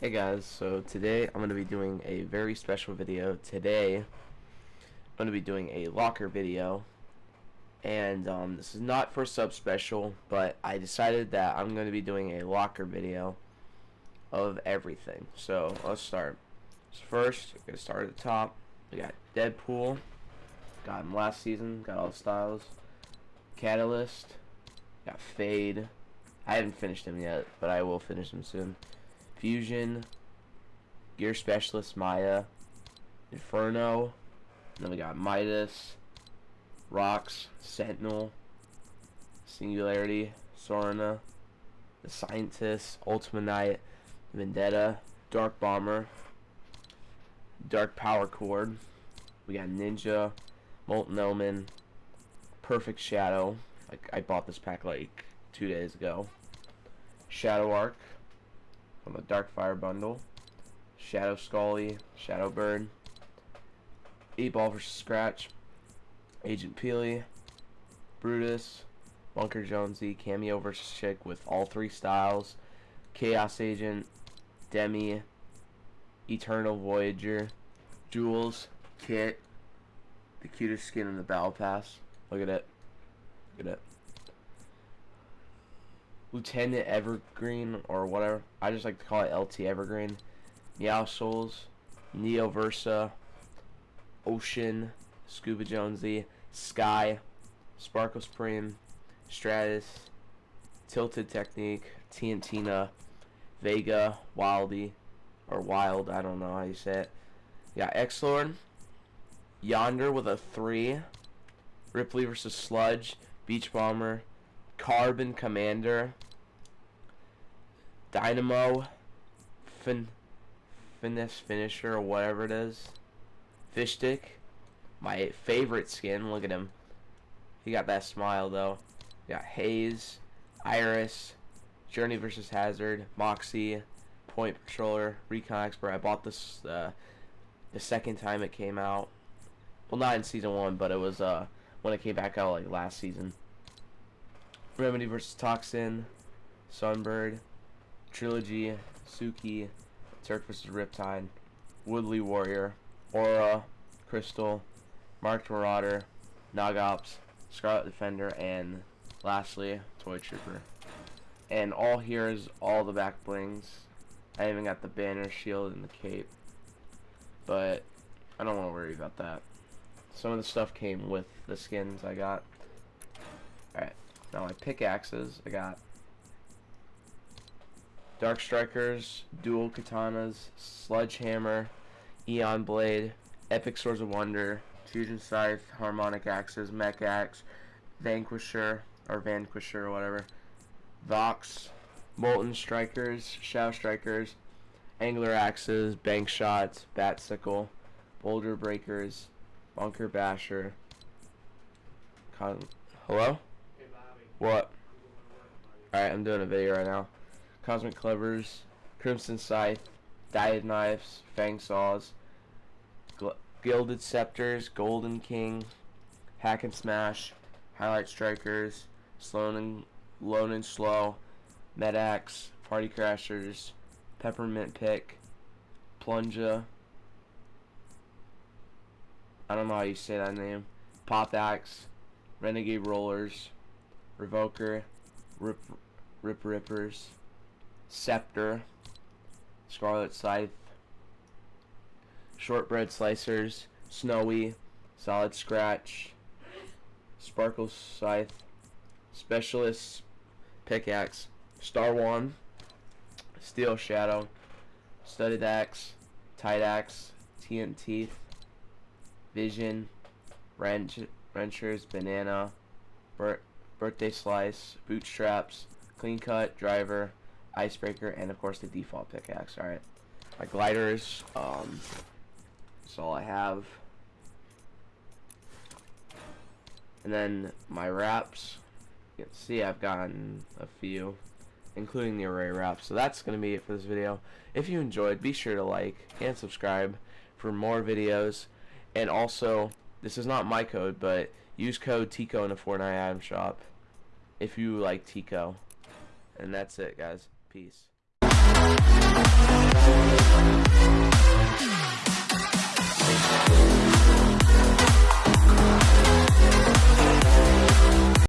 Hey guys, so today I'm going to be doing a very special video. Today I'm going to be doing a locker video and um, this is not for sub special but I decided that I'm going to be doing a locker video of everything. So let's start. So first, we're going to start at the top. We got Deadpool, got him last season, got all the styles. Catalyst, got Fade. I haven't finished him yet, but I will finish him soon. Fusion, Gear Specialist Maya, Inferno, then we got Midas, Rocks, Sentinel, Singularity, Sorana, The Scientist, Ultima Knight, Vendetta, Dark Bomber, Dark Power Chord, we got Ninja, Molten Omen, Perfect Shadow, like I bought this pack like two days ago, Shadow Arc, from the Dark Fire bundle. Shadow Skully, Shadow Bird, 8 Ball vs. Scratch, Agent Peely, Brutus, Bunker Jonesy, Cameo vs. Chic with all three styles, Chaos Agent, Demi, Eternal Voyager, Jules, Kit, the cutest skin in the Battle Pass. Look at it. Look at it. Lieutenant Evergreen or whatever. I just like to call it LT Evergreen. Meowscles, Neo Versa, Ocean, Scuba Jonesy, Sky, Sparkle Supreme, Stratus, Tilted Technique, TNTina, Vega, Wildy, or Wild, I don't know how you say it. Yeah, X-Lord, Yonder with a 3, Ripley versus Sludge, Beach Bomber, Carbon Commander, Dynamo, fin, Finesse Finisher, or whatever it is, Fishstick, my favorite skin, look at him. He got that smile though. We got Haze, Iris, Journey versus Hazard, Moxie, Point Patroller, Recon Expert. I bought this uh, the second time it came out. Well, not in season one, but it was uh, when it came back out like last season. Remedy vs. Toxin, Sunbird, Trilogy, Suki, Turk vs. Riptide, Woodley Warrior, Aura, Crystal, Marked Marauder, Nog Ops, Scarlet Defender, and lastly, Toy Trooper. And all here is all the back blings. I even got the banner, shield, and the cape. But I don't want to worry about that. Some of the stuff came with the skins I got. Now my pickaxes, I got Dark Strikers, Dual Katanas, Sledgehammer, Eon Blade, Epic Swords of Wonder, Fusion Scythe, Harmonic Axes, Mech Axe, Vanquisher, or Vanquisher or whatever, Vox, Molten Strikers, Shadow Strikers, Angler Axes, Bank Shots, Bat Sickle, Boulder Breakers, Bunker Basher, Con Hello? What? Alright, I'm doing a video right now. Cosmic Clevers, Crimson Scythe, Dyed Knives, Fang Saws, Gilded Scepters, Golden King, Hack and Smash, Highlight Strikers, Slow and Lone and Slow, Medax, Party Crashers, Peppermint Pick, Plunja, I don't know how you say that name, Pop Axe, Renegade Rollers, Revoker, Rip, Rip Rippers, Scepter, Scarlet Scythe, Shortbread Slicers, Snowy, Solid Scratch, Sparkle Scythe, Specialist Pickaxe, Star One, Steel Shadow, Studded Axe, Tight Axe, TNT, Vision, Wrench, Wrenchers, Banana, Birthday Slice, Bootstraps, Clean Cut, Driver, Icebreaker, and of course the default pickaxe. Alright. My gliders, um, that's all I have. And then my wraps, you can see I've gotten a few, including the array wrap. So that's going to be it for this video. If you enjoyed, be sure to like and subscribe for more videos. And also, this is not my code, but use code TICO in the Fortnite item shop if you like Tico. And that's it, guys. Peace.